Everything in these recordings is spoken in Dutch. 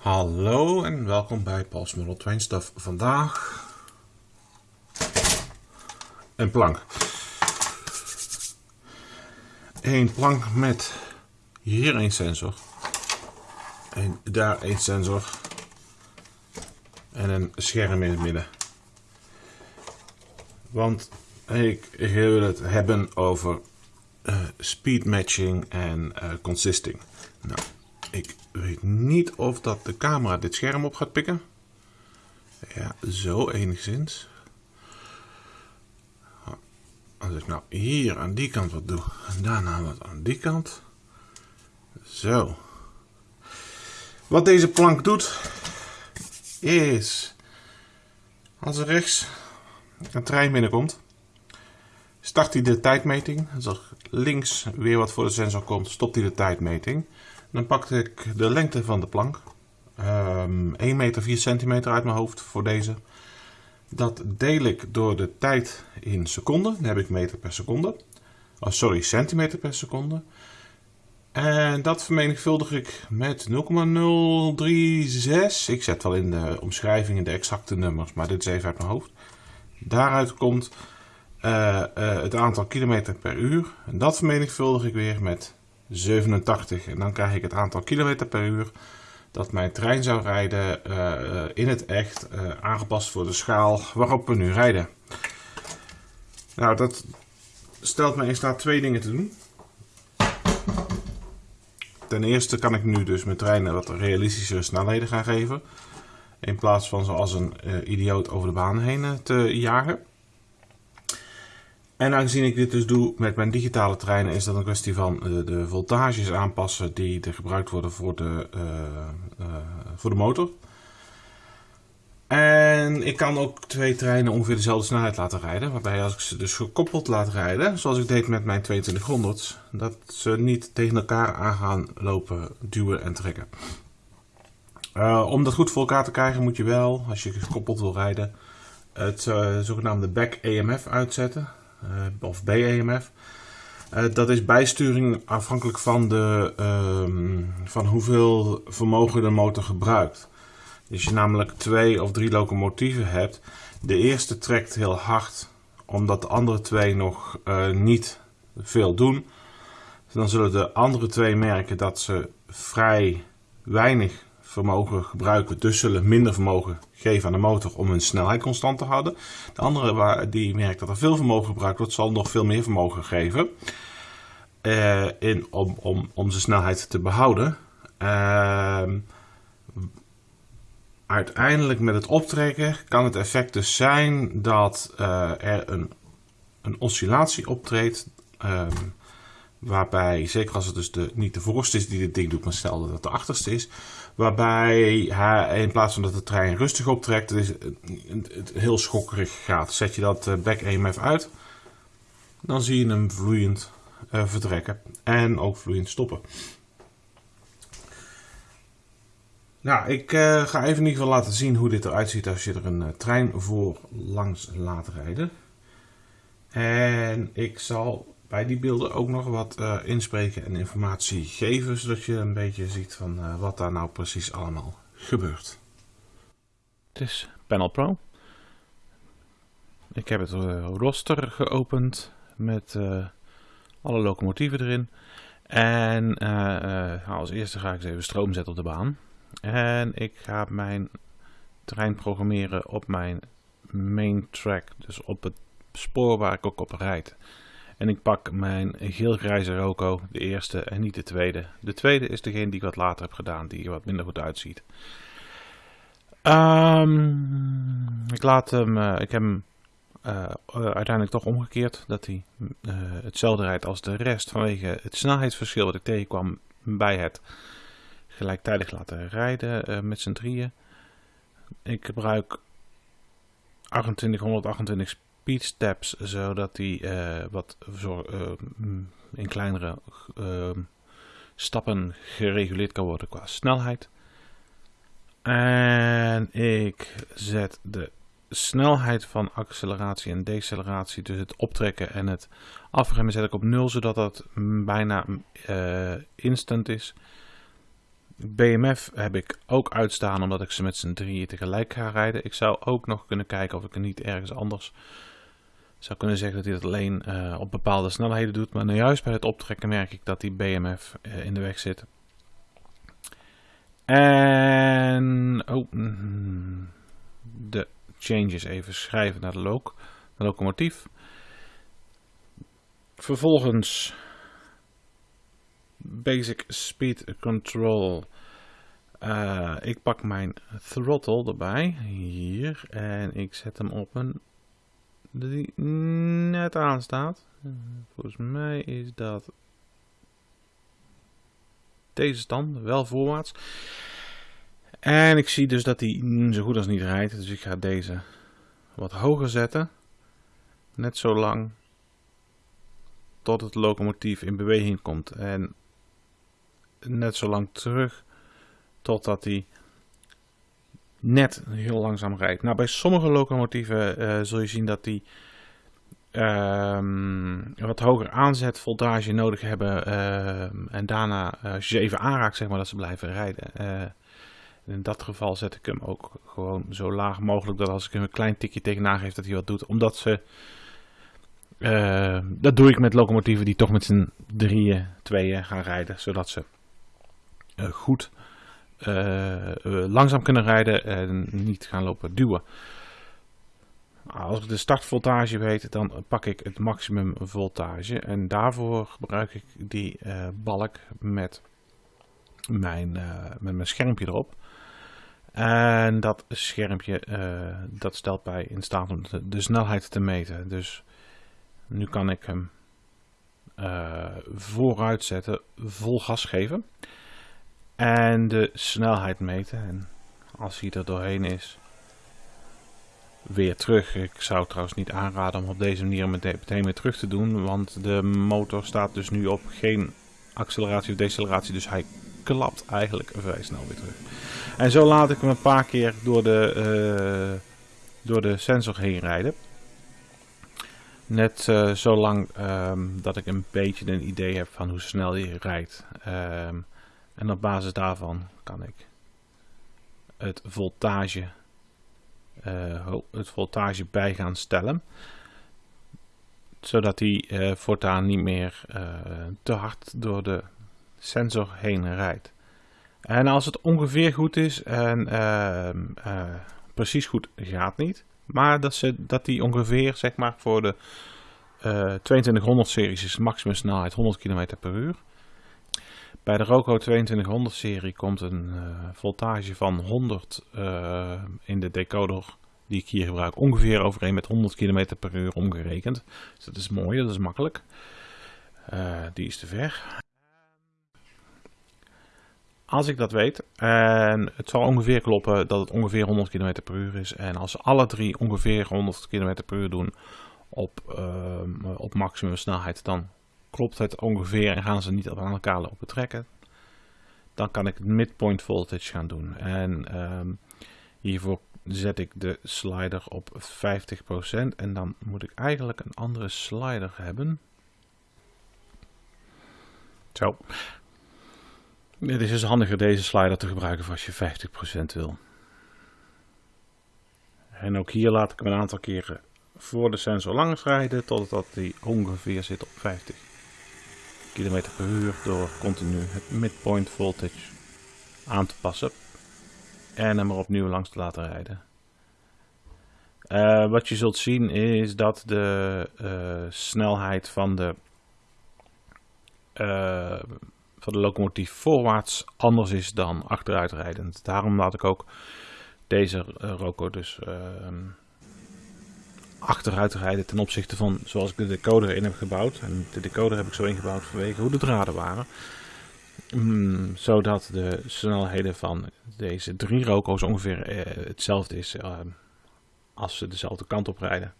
Hallo en welkom bij Paul's Model Train Stuff. Vandaag een plank. Een plank met hier een sensor en daar een sensor en een scherm in het midden. Want ik wil het hebben over uh, speed matching en uh, consisting. Nou, ik weet niet of dat de camera dit scherm op gaat pikken. Ja, zo enigszins. Als ik nou hier aan die kant wat doe en daarna wat aan die kant. Zo. Wat deze plank doet is als er rechts een trein binnenkomt, start hij de tijdmeting. Als er links weer wat voor de sensor komt, stopt hij de tijdmeting. Dan pak ik de lengte van de plank. Um, 1 meter 4 centimeter uit mijn hoofd voor deze. Dat deel ik door de tijd in seconden. Dan heb ik meter per seconde. Oh, sorry, centimeter per seconde. En dat vermenigvuldig ik met 0,036. Ik zet wel in de omschrijving de exacte nummers, maar dit is even uit mijn hoofd. Daaruit komt uh, uh, het aantal kilometer per uur. En dat vermenigvuldig ik weer met 87. En dan krijg ik het aantal kilometer per uur dat mijn trein zou rijden uh, in het echt, uh, aangepast voor de schaal waarop we nu rijden. Nou, dat stelt me in staat twee dingen te doen. Ten eerste kan ik nu dus mijn treinen wat realistische snelheden gaan geven. In plaats van zoals een idioot over de baan heen te jagen. En aangezien ik dit dus doe met mijn digitale treinen, is dat een kwestie van uh, de voltages aanpassen die er gebruikt worden voor de, uh, uh, voor de motor. En ik kan ook twee treinen ongeveer dezelfde snelheid laten rijden. Waarbij als ik ze dus gekoppeld laat rijden, zoals ik deed met mijn 2200, dat ze niet tegen elkaar aan gaan lopen, duwen en trekken. om dat goed voor elkaar te krijgen moet je wel, als je gekoppeld wil rijden, het zogenaamde back EMF uitzetten. Eh, of BEMF. Uh, dat is bijsturing afhankelijk van, de, uh, van hoeveel vermogen de motor gebruikt. Als je namelijk twee of drie locomotieven hebt, de eerste trekt heel hard, omdat de andere twee nog uh, niet veel doen. Dan zullen de andere twee merken dat ze vrij weinig vermogen gebruiken, dus zullen minder vermogen geven aan de motor om hun snelheid constant te houden. De andere waar, die merkt dat er veel vermogen gebruikt wordt, zal nog veel meer vermogen geven uh, in, om, om, om zijn snelheid te behouden. Uh, uiteindelijk met het optrekken kan het effect dus zijn dat uh, er een, een oscillatie optreedt. Uh, Waarbij, zeker als het dus de, niet de voorste is die dit ding doet, maar stel dat het de achterste is. Waarbij hij in plaats van dat de trein rustig optrekt, het, heel schokkerig gaat. Zet je dat eh, back EMF uit, dan zie je hem vloeiend uh, vertrekken. En ook vloeiend stoppen. Nou, ik uh, ga even in ieder geval laten zien hoe dit eruit ziet als je er een trein voor langs laat rijden. En ik zal bij die beelden ook nog wat uh, inspreken en informatie geven, zodat je een beetje ziet van uh, wat daar nou precies allemaal gebeurt. Het is Panel Pro. Ik heb het uh, roster geopend met alle locomotieven erin. En als eerste ga ik eens even stroom zetten op de baan. En ik ga mijn trein programmeren op mijn main track, dus op het spoor waar ik ook op rijd. En ik pak mijn geel-grijze Roco, de eerste en niet de tweede. De tweede is degene die ik wat later heb gedaan, die er wat minder goed uitziet. Um, ik laat hem, uh, ik heb hem uh, uiteindelijk toch omgekeerd, dat hij uh, hetzelfde rijdt als de rest vanwege het snelheidsverschil wat ik tegenkwam bij het gelijktijdig laten rijden met z'n drieën. Ik gebruik 2828 speed steps, zodat die uh, wat zo, uh, in kleinere uh, stappen gereguleerd kan worden qua snelheid. En ik zet de snelheid van acceleratie en deceleratie, dus het optrekken en het afremmen, zet ik op 0, zodat dat bijna instant is. BMF heb ik ook uitstaan omdat ik ze met z'n drieën tegelijk ga rijden. Ik zou ook nog kunnen kijken of ik er niet ergens anders zou kunnen zeggen dat hij dat alleen uh, op bepaalde snelheden doet. Maar nou juist bij het optrekken merk ik dat die BMF uh, in de weg zit. En oh, mm, de changes even schrijven naar de, loc, de locomotief. Vervolgens basic speed control. Uh, ik pak mijn throttle erbij, hier, en ik zet hem op een die net aanstaat. Volgens mij is dat deze stand, wel voorwaarts. En ik zie dus dat die zo goed als niet rijdt, dus ik ga deze wat hoger zetten. Net zo lang tot het locomotief in beweging komt. En net zo lang terug totdat hij net heel langzaam rijdt. Nou, bij sommige locomotieven uh, zul je zien dat die uh, wat hoger aanzet voltage nodig hebben. Uh, en daarna, eh, als je ze even aanraakt, zeg maar, dat ze blijven rijden. in dat geval zet ik hem ook gewoon zo laag mogelijk dat als ik hem een klein tikje tegenaan geef dat hij wat doet. Omdat ze, dat doe ik met locomotieven die toch met z'n drieën, tweeën gaan rijden. Zodat ze goed langzaam kunnen rijden en niet gaan lopen duwen. Als ik de startvoltage weet, dan pak ik het maximum voltage. En daarvoor gebruik ik die uh, balk met mijn, met mijn schermpje erop. En dat schermpje dat stelt mij in staat om de, de, snelheid te meten. Dus nu kan ik hem vooruit zetten, vol gas geven. En de snelheid meten. En als hij er doorheen is, weer terug. Ik zou trouwens niet aanraden om op deze manier meteen weer terug te doen. Want de motor staat dus nu op geen acceleratie of deceleratie. Dus hij klapt eigenlijk vrij snel weer terug. En zo laat ik hem een paar keer door de, uh, door de sensor heen rijden. Net uh, zo lang um, dat ik een beetje een idee heb van hoe snel hij rijdt. Um, en op basis daarvan kan ik het voltage, uh, het voltage bij gaan stellen. Zodat die uh, voortaan niet meer uh, te hard door de sensor heen rijdt. En als het ongeveer goed is en ehm, precies goed gaat niet. Maar dat, ze, dat die ongeveer zeg maar voor de 2200 series is maximum snelheid 100 km per uur. Bij de Roco 2200 serie komt een uh, voltage van 100 uh, eh, in de decoder die ik hier gebruik ongeveer overeen met 100 km per uur omgerekend. Dus dat is mooi, dat is makkelijk. Uh, die is te ver. Als ik dat weet, en het zal ongeveer kloppen dat het ongeveer 100 km per uur is. En als alle drie ongeveer 100 km per uur doen op, op maximum snelheid, dan klopt het ongeveer en gaan ze niet aan elkaar lopen trekken, dan kan ik het midpoint voltage gaan doen. En um, hiervoor zet ik de slider op 50% en dan moet ik eigenlijk een andere slider hebben. Zo. Het is dus handiger deze slider te gebruiken als je 50% wil. En ook hier laat ik hem een aantal keren voor de sensor langs rijden totdat hij ongeveer zit op 50 km per uur door continu het midpoint voltage aan te passen en hem er opnieuw langs te laten rijden. Uh, wat je zult zien is dat de uh, snelheid van de, uh, van de locomotief voorwaarts anders is dan achteruitrijdend. Daarom laat ik ook deze Roco dus ehm, achteruit rijden ten opzichte van zoals ik de decoder in heb gebouwd. En de decoder heb ik zo ingebouwd vanwege hoe de draden waren. Mm, zodat de snelheden van deze drie roko's ongeveer eh, hetzelfde is uh, als ze dezelfde kant op rijden.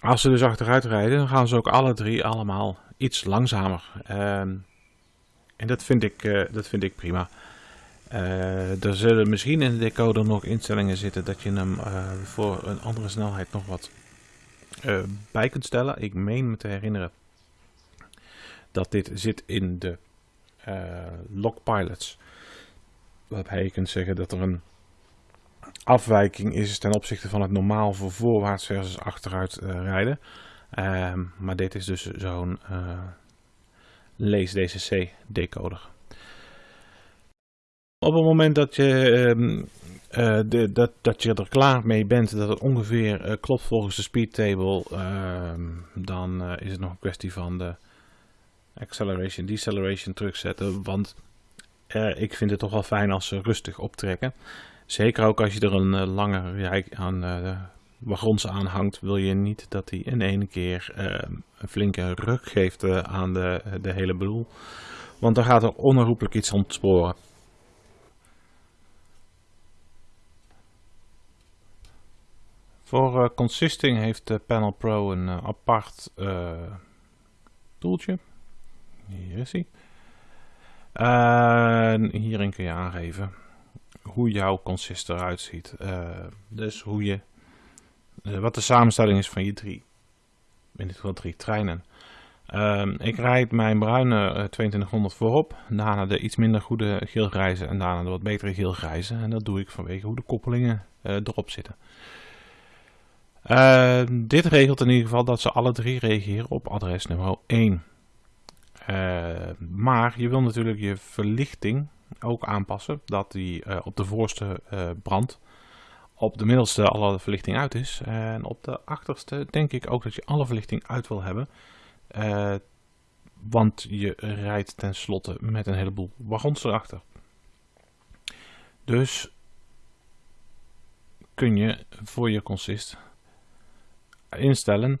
Als ze dus achteruit rijden, dan gaan ze ook alle drie allemaal iets langzamer. Uh, en dat vind ik, uh, dat vind ik prima. Uh, er zullen misschien in de decoder nog instellingen zitten dat je hem uh, voor een andere snelheid nog wat uh, bij kunt stellen. Ik meen me te herinneren dat dit zit in de log pilots. Waarbij je kunt zeggen dat er een afwijking is ten opzichte van het normaal voor voorwaarts versus achteruit rijden. Uh, maar dit is dus zo'n lees DCC decoder. Op het moment dat je, uh, de, dat, dat je er klaar mee bent dat het ongeveer klopt volgens de speed table, ehm, dan is het nog een kwestie van de acceleration, deceleration terugzetten. Want ik vind het toch wel fijn als ze rustig optrekken. Zeker ook als je er een lange rij aan wagons aan hangt, wil je niet dat hij in één keer uh, een flinke ruk geeft aan de, de hele boel. Want dan gaat er onherroepelijk iets ontsporen. Voor consisting heeft de Panel Pro een apart toeltje. Hier is hij. hierin kun je aangeven hoe jouw consist eruit ziet. Dus hoe je, wat de samenstelling is van je drie, in dit geval drie treinen. Uh, ik rijd mijn bruine 2200 eh, voorop, daarna de iets minder goede geelgrijze en daarna de wat betere geelgrijze. En dat doe ik vanwege hoe de koppelingen erop zitten. Ehm, dit regelt in ieder geval dat ze alle drie reageren op adres nummer 1. maar je wil natuurlijk je verlichting ook aanpassen. Dat die uh, op de voorste uh, brandt. Op de middelste alle verlichting uit is. En op de achterste denk ik ook dat je alle verlichting uit wil hebben. Uh, want je rijdt tenslotte met een heleboel wagons erachter. Dus kun je voor je consist instellen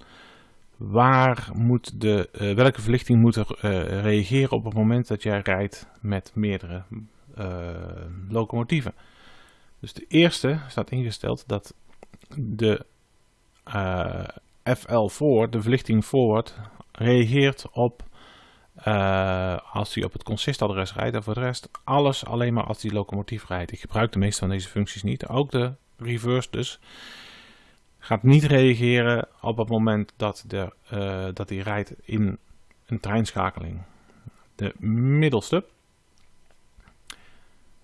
waar moet de, uh, welke verlichting moet er uh, reageren op het moment dat jij rijdt met meerdere uh, locomotieven. Dus de eerste staat ingesteld dat de FL voor, de verlichting forward, reageert op als hij op het consistadres rijdt en voor de rest alles alleen maar als die locomotief rijdt. Ik gebruik de meeste van deze functies niet, ook de reverse dus gaat niet reageren op het moment dat, de, uh, dat hij rijdt in een treinschakeling. De middelste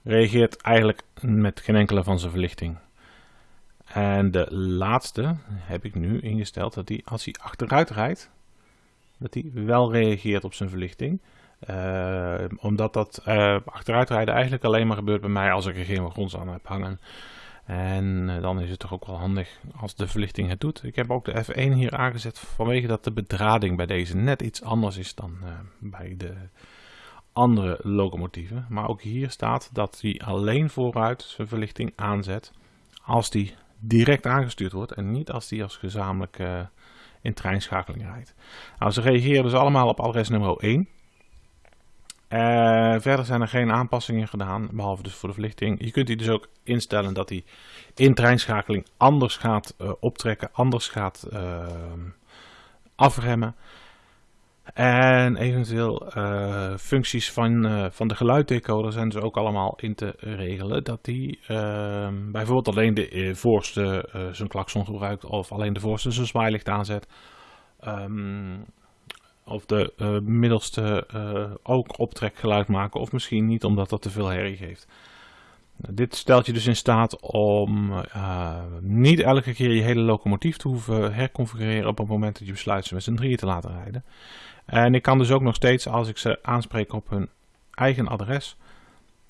reageert eigenlijk met geen enkele van zijn verlichting. En de laatste heb ik nu ingesteld dat hij als hij achteruit rijdt, dat hij wel reageert op zijn verlichting. Uh, omdat dat uh, achteruitrijden eigenlijk alleen maar gebeurt bij mij als ik er geen wagons aan heb hangen. En eh, dan is het toch ook wel handig als de verlichting het doet. Ik heb ook de F1 hier aangezet vanwege dat de bedrading bij deze net iets anders is dan uh, bij de andere locomotieven. Maar ook hier staat dat hij alleen vooruit zijn verlichting aanzet als die direct aangestuurd wordt en niet als die als gezamenlijk uh, in treinschakeling rijdt. Nou, ze reageren dus allemaal op adres nummer 1. Uh, verder zijn er geen aanpassingen gedaan, behalve dus voor de verlichting. Je kunt die dus ook instellen dat hij in treinschakeling anders gaat uh, optrekken, anders gaat uh, afremmen. En eventueel functies van, van de geluiddecoder zijn dus ook allemaal in te regelen. Dat die ehm, bijvoorbeeld alleen de voorste zijn klakson gebruikt of alleen de voorste zijn zwaailicht aanzet. Um, of de uh, middelste uh, ook optrekgeluid maken of misschien niet omdat dat te veel herrie geeft. Dit stelt je dus in staat om uh, niet elke keer je hele locomotief te hoeven herconfigureren op het moment dat je besluit ze met z'n drieën te laten rijden. En ik kan dus ook nog steeds als ik ze aanspreek op hun eigen adres,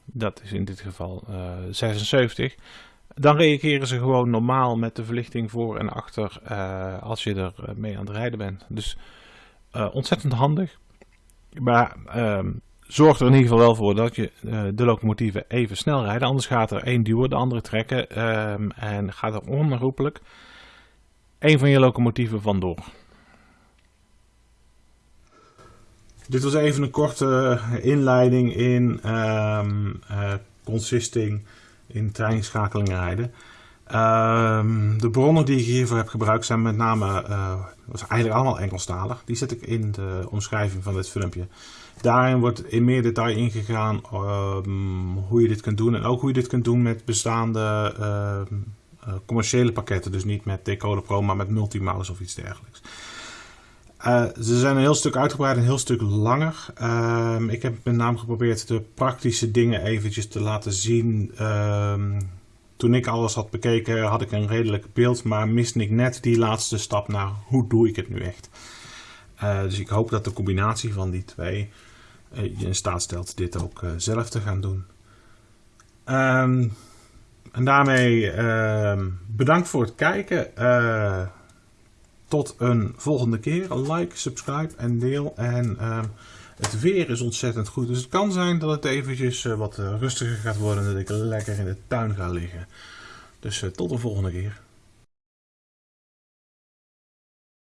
dat is in dit geval 76, dan reageren ze gewoon normaal met de verlichting voor en achter als je er mee aan het rijden bent. Dus ontzettend handig. Maar uh, zorg er in ieder geval wel voor dat je uh, de locomotieven even snel rijden. Anders gaat er één duwen, de andere trekken. Ehm, en gaat er onherroepelijk één van je locomotieven vandoor. Dit was even een korte inleiding in um, consisting in treinschakelingen rijden. Um, de bronnen die ik hiervoor heb gebruikt zijn met name, uh, was eigenlijk allemaal Engelstalig. Die zet ik in de omschrijving van dit filmpje. Daarin wordt in meer detail ingegaan um, hoe je dit kunt doen. En ook hoe je dit kunt doen met bestaande uh, uh, commerciële pakketten. Dus niet met Decoder Pro, maar met Multimouse of iets dergelijks. Uh, ze zijn een heel stuk uitgebreid en een heel stuk langer. Ik heb met name geprobeerd de praktische dingen eventjes te laten zien. Toen ik alles had bekeken had ik een redelijk beeld, maar miste ik net die laatste stap naar hoe doe ik het nu echt. Uh, dus ik hoop dat de combinatie van die twee uh, je in staat stelt dit ook uh, zelf te gaan doen. Um, en daarmee ehm, bedankt voor het kijken. tot een volgende keer. Like, subscribe en deel. En ehm, het weer is ontzettend goed. Dus het kan zijn dat het eventjes wat rustiger gaat worden. En dat ik lekker in de tuin ga liggen. Dus tot de volgende keer.